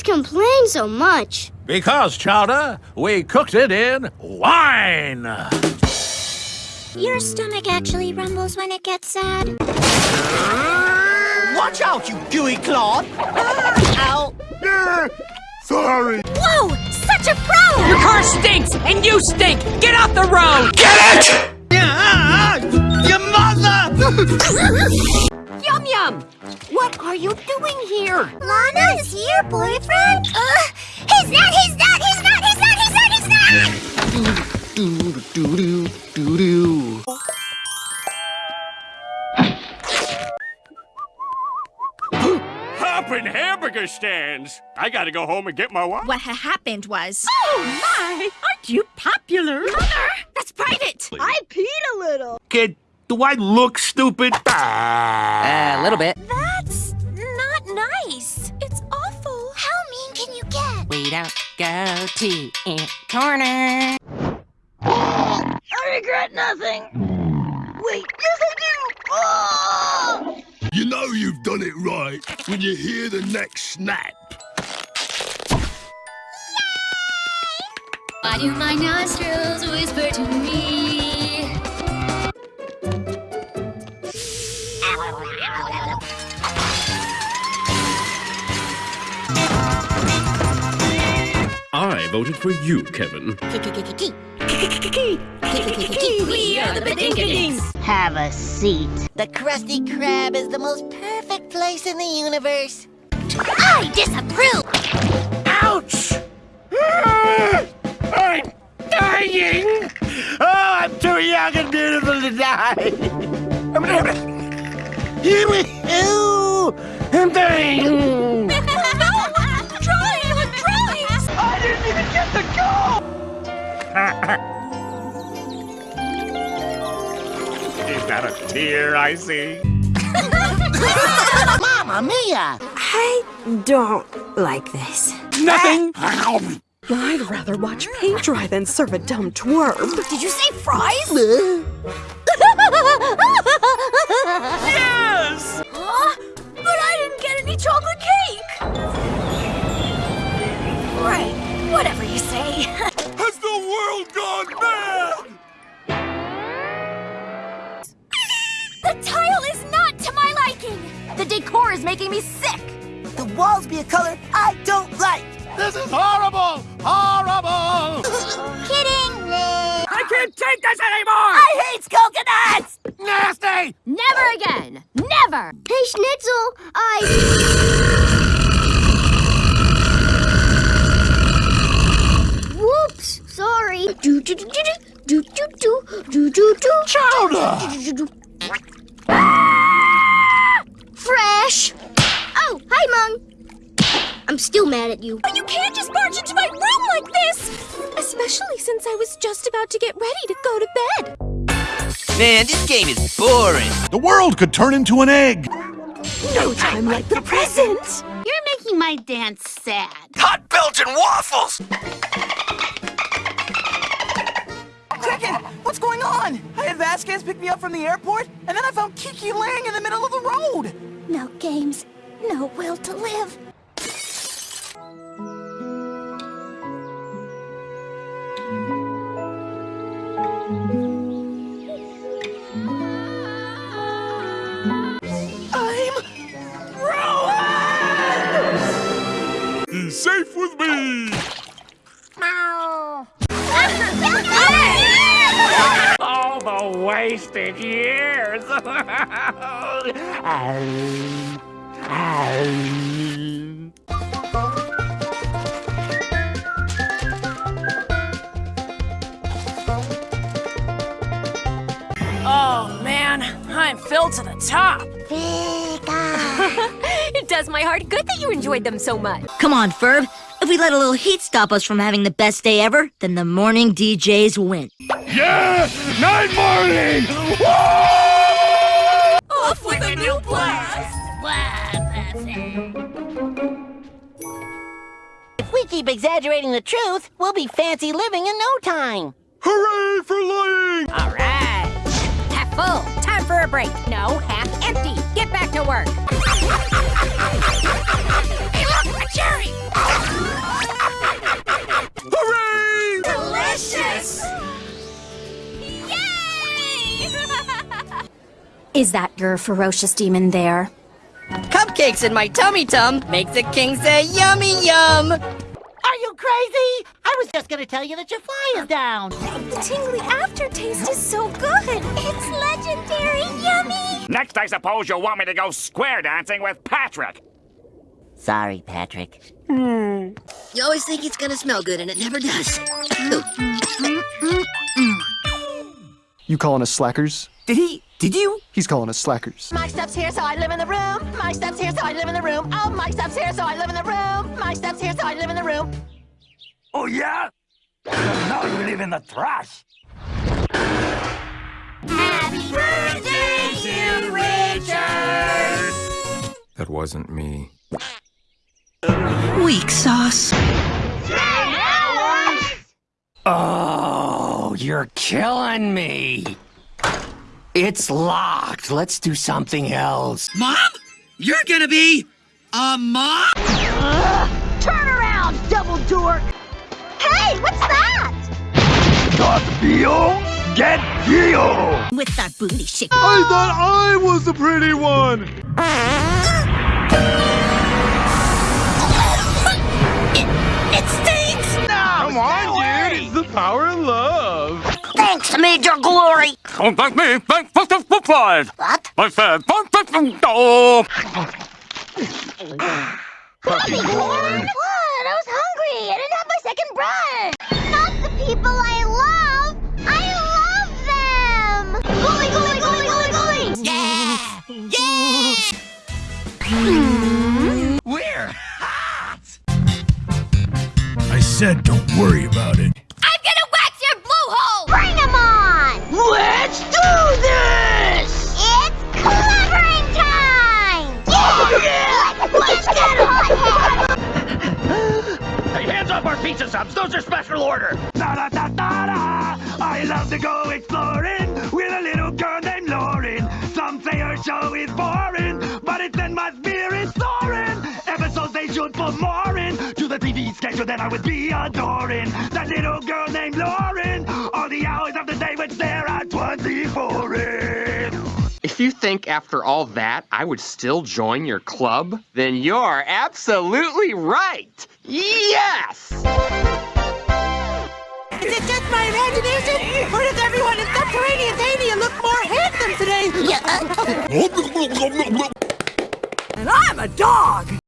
always complain so much? Because, Chowder, we cooked it in wine. Your stomach actually rumbles when it gets sad. Watch out, you gooey clod! Ah! Ow! Sorry. Whoa! Such a pro! Your car stinks, and you stink! Get off the road! Get it! Yeah, ah, ah, your mother! Yum Yum! What are you doing here? Lana is your boyfriend? Uh, he's not, he's not, he's not, he's not, he's not, he's not! Doo doo doo doo doo. Hopping hamburger stands. I gotta go home and get my wife. What ha happened was... Oh my! Aren't you popular? Mother! That's private! I peed a little. Kid, do I look stupid? Ah. A little bit. That's not nice. It's awful. How mean can you get? We don't go to in corner. I regret nothing. Wait, yes I do! Oh! You know you've done it right when you hear the next snap. Why do my nostrils whisper to me? Voted for you, Kevin. We are the Bedinkadinks. Have a seat. The Krusty Krab is the most perfect place in the universe. I disapprove! Ouch! I'm dying! Oh, I'm too young and beautiful to die! Ew! I'm dying! Is that a tear I see? Mamma mia! I don't like this. Nothing! I'd rather watch paint dry than serve a dumb twerp. Did you say fries? yes! Huh? But I didn't get any chocolate cake! This is horrible! Horrible! Kidding! I can't take this anymore! I hate coconuts! Nasty! Never again. Never. Hey, Schnitzel, I... Whoops, sorry. Do do do do do do do do do do. Chowder! Fresh. Oh, hi, Mung. I'm still mad at you. But you can't just barge into my room like this! Especially since I was just about to get ready to go to bed. Man, this game is boring. The world could turn into an egg. No time like the present. You're making my dance sad. Hot Belgian waffles! Chicken, what's going on? I had Vasquez pick me up from the airport, and then I found Kiki laying in the middle of the road. No games, no will to live. He's safe with me. All the wasted years! Oh man, I'm filled to the top. It does my heart good that you enjoyed them so much. Come on, Ferb. If we let a little heat stop us from having the best day ever, then the morning DJs win. Yeah! Night morning! Off with a new blast! If we keep exaggerating the truth, we'll be fancy living in no time. Hooray for lying! All right. Half full. Time for a break. No, half empty. Get back to work look! Hooray! Delicious! Yay! Is that your ferocious demon there? Cupcakes in my tummy tum make the king say yummy yum! Are you crazy? I was just gonna tell you that your fly is down. The tingly aftertaste is so good. It's legendary yummy. Next, I suppose you'll want me to go square dancing with Patrick. Sorry, Patrick. Hmm. You always think it's gonna smell good, and it never does. You calling us slackers? Did he? Did you? He's calling us slackers. My stuff's here, so I live in the room. My stuff's here, so I live in the room. Oh, my stuff's here, so I live in the room. My stuff's here, so I live in the room. Oh, yeah? Now you live in the trash. Happy birthday to Richard. That wasn't me. Weak sauce. Oh, you're killing me. It's locked. Let's do something else. Mom? You're gonna be a mom? Turn around, double dork. Hey, what's that? Got Bio? Get Bio! With that booty shake. I thought I was the pretty one! It it stinks. Come on, dude! It's the power of love! Thanks, Major Glory. Don't thank me. Thank Mr. Footlight. What? I said, don't thank me. Oh. What? I was hungry. I didn't have my second. Not the people I love. I love them. Bully, bully, bully, bully, bully. Yeah. Yeah. Hmm? We're hot. I said don't worry about it. Pizza subs. Those are special order. Da da da da da. I love to go exploring with a little girl named Lauren. Some say her show is boring, but it's in my spirit soaring. Episodes they should put more in to the TV schedule that I would be adoring. That little girl named Lauren. All the hours of the day which there are 24 in. If you think after all that I would still join your club, then you're absolutely right. Yes! Is it just my imagination? Or does everyone in subterranean Dania look more handsome today? Yeah. Uh, uh, and I'm a dog!